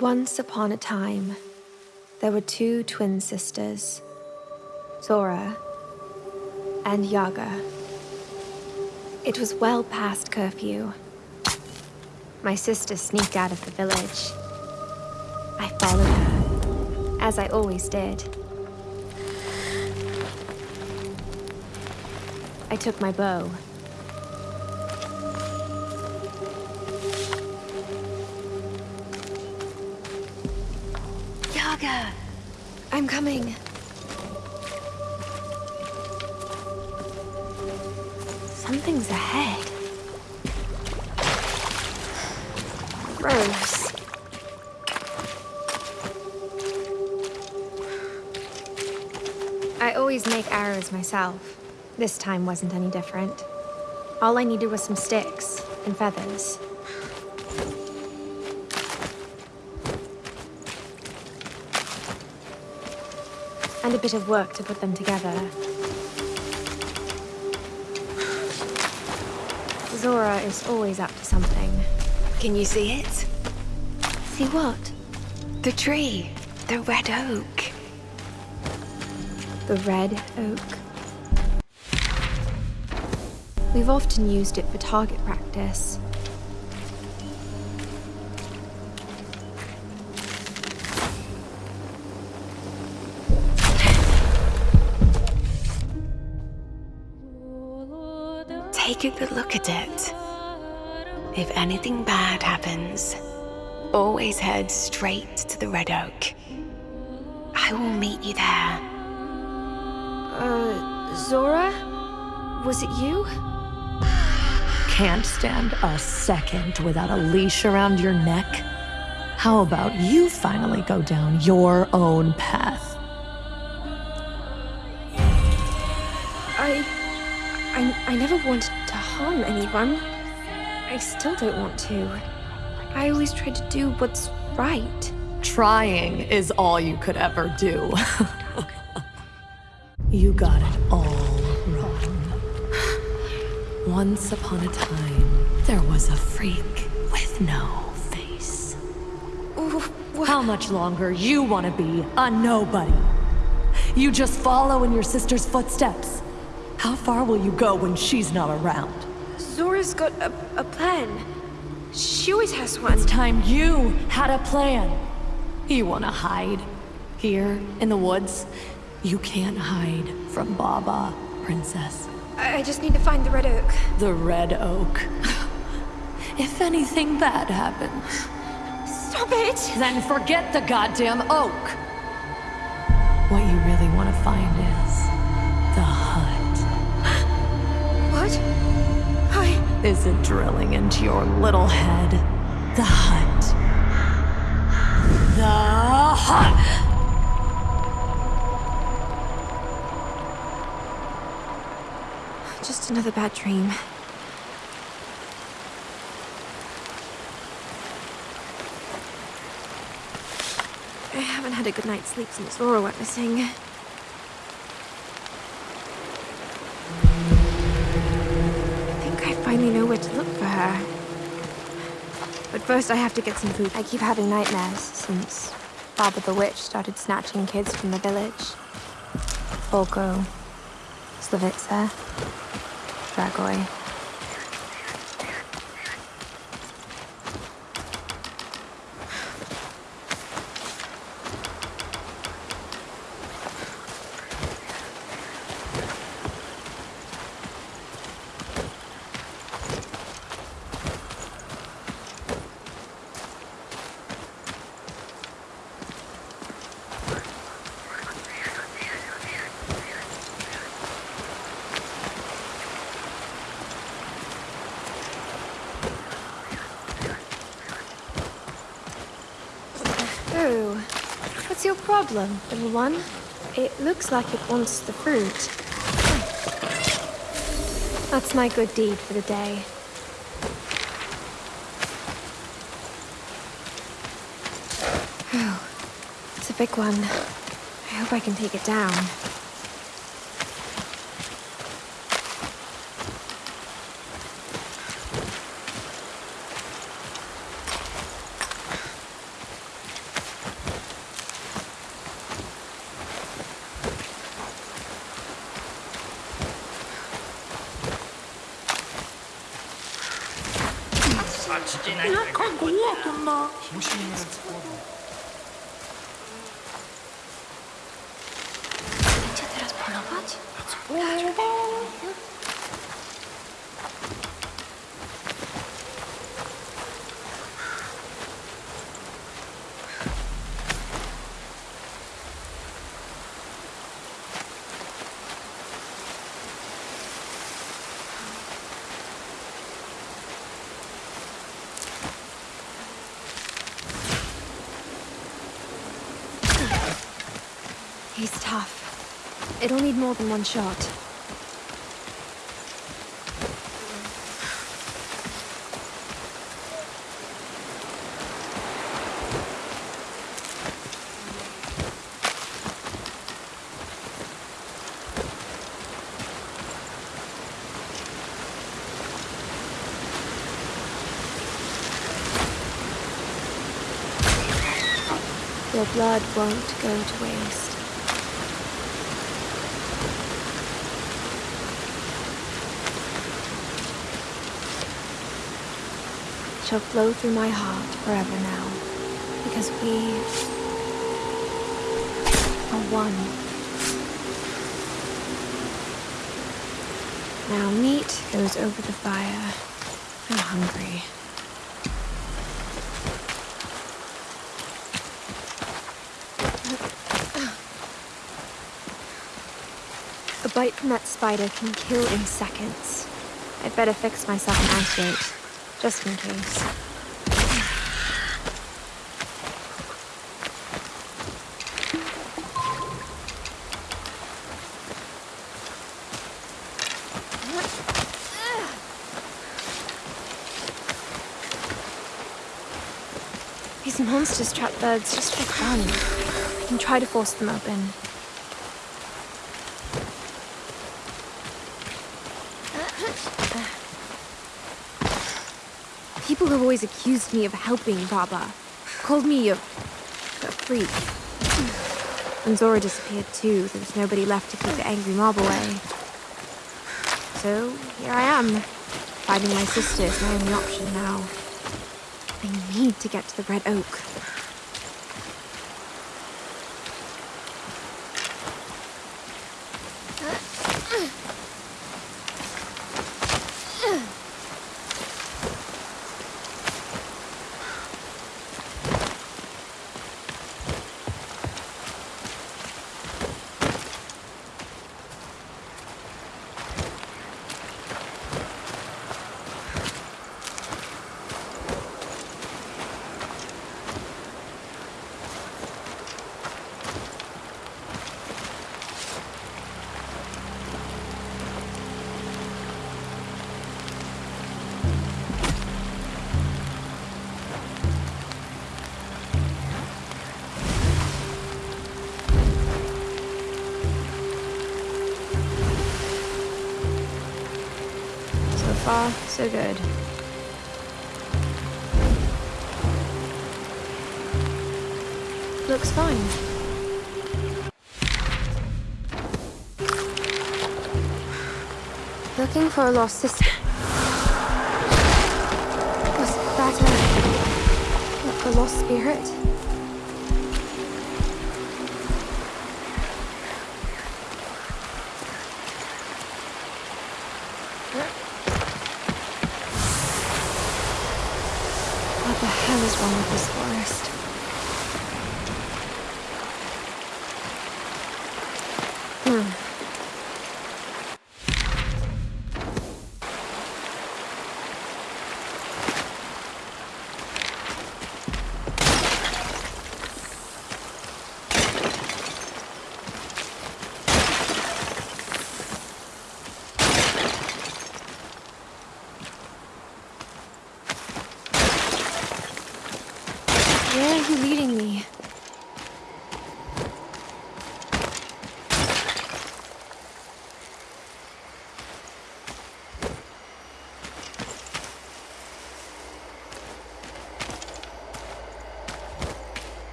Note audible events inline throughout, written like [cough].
Once upon a time, there were two twin sisters, Zora and Yaga. It was well past curfew. My sister sneaked out of the village. I followed her, as I always did. I took my bow. Yaga! I'm coming. Something's ahead. Gross. I always make arrows myself. This time wasn't any different. All I needed was some sticks and feathers. And a bit of work to put them together. Zora is always up to something. Can you see it? See what? The tree. The red oak. The red oak. We've often used it for target practice. Take a look at it. If anything bad happens, always head straight to the Red Oak. I will meet you there. Uh, Zora? Was it you? Can't stand a second without a leash around your neck? How about you finally go down your own path? I... I, I never wanted to harm anyone. I still don't want to. I always try to do what's right. Trying is all you could ever do. [laughs] you got it all wrong. Once upon a time, there was a freak with no face. What? How much longer you want to be a nobody? You just follow in your sister's footsteps. How far will you go when she's not around? Zora's got a, a plan. She always has one. It's time you had a plan. You want to hide? Here, in the woods? You can't hide from Baba, princess. I, I just need to find the red oak. The Red Oak. [sighs] if anything bad happens, Stop it! then forget the goddamn oak. Is it drilling into your little head? The hut. The hut! Just another bad dream. I haven't had a good night's sleep since Laura went missing. I know where to look for her. But first I have to get some food. I keep having nightmares since Baba the Witch started snatching kids from the village. Volko, Slavitsa, Dragoi. Oh, what's your problem, little one? It looks like it wants the fruit. That's my good deed for the day. Oh, [sighs] it's a big one. I hope I can take it down. 어머. He's tough. It'll need more than one shot. Your blood won't go to waste. Shall flow through my heart forever now, because we are one. Now meat goes over the fire. I'm hungry. A bite from that spider can kill in seconds. I'd better fix myself an antidote, just in case. These monsters trap birds just for fun. Can try to force them open. People have always accused me of helping Baba. Called me a, a freak. When Zora disappeared too, there was nobody left to keep the angry mob away. So, here I am. Finding my sister is my only option now. I need to get to the Red Oak. Far, so good. Looks fine. Looking for a lost sister. Was that a, a lost spirit? What the hell is wrong with this forest? Hmm. Where are you leading me?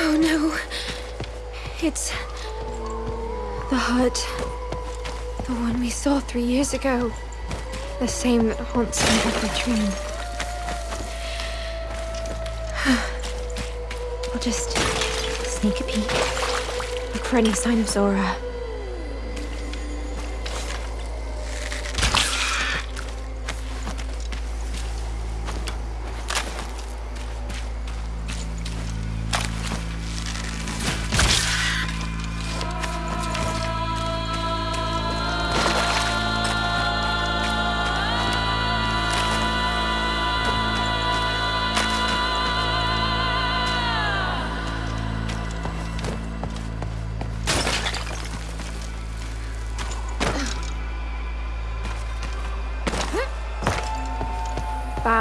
Oh no. It's the hut. The one we saw three years ago. The same that haunts me every dream. Just sneak a peek. Look for any sign of Zora.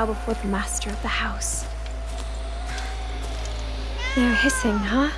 Bow before the master of the house. They're hissing, huh?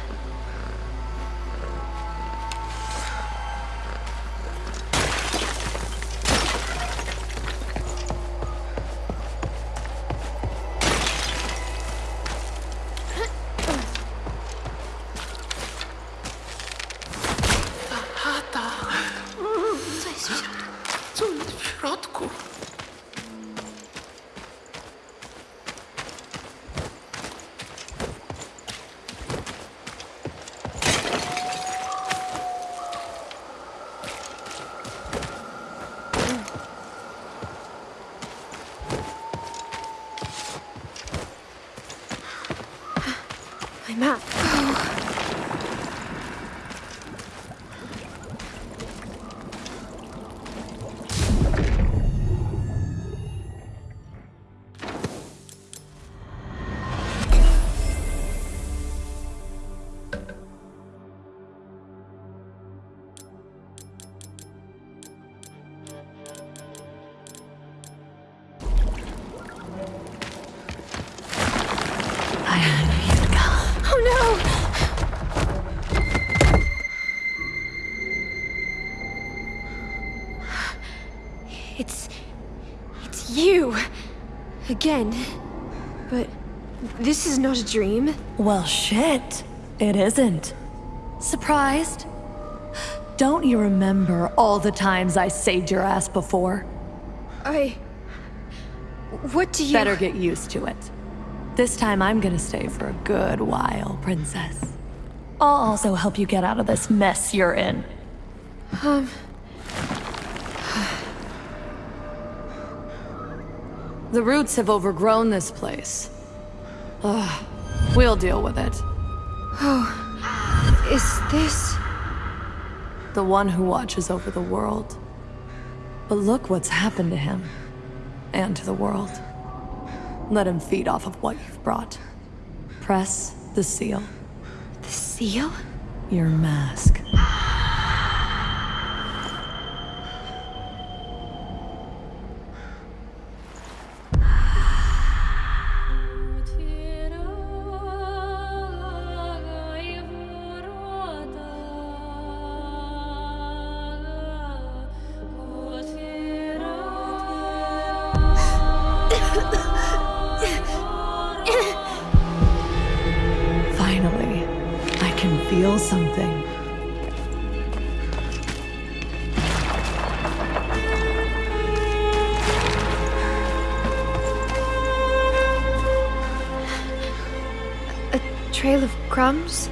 Again. But this is not a dream. Well, shit. It isn't. Surprised? Don't you remember all the times I saved your ass before? I... What do you... Better get used to it. This time I'm gonna stay for a good while, princess. I'll also help you get out of this mess you're in. Um... The roots have overgrown this place. Ugh. We'll deal with it. Oh, is this... The one who watches over the world. But look what's happened to him. And to the world. Let him feed off of what you've brought. Press the seal. The seal? Your mask. Crumbs?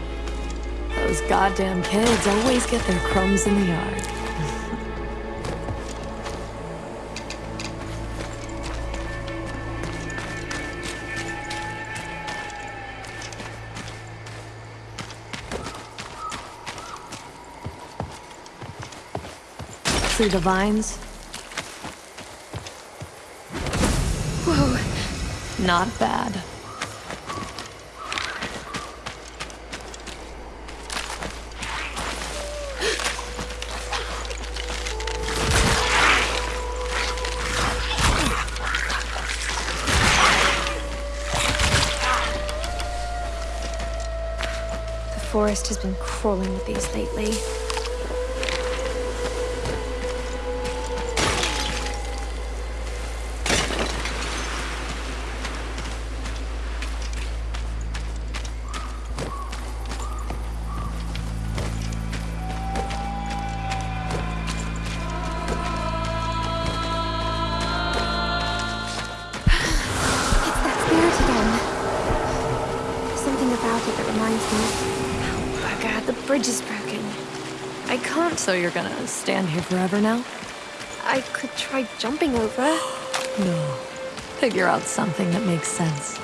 Those goddamn kids always get their crumbs in the yard. See the vines? Whoa. Not bad. The forest has been crawling with these lately. So you're gonna stand here forever now? I could try jumping over. [gasps] No. Figure out something that makes sense.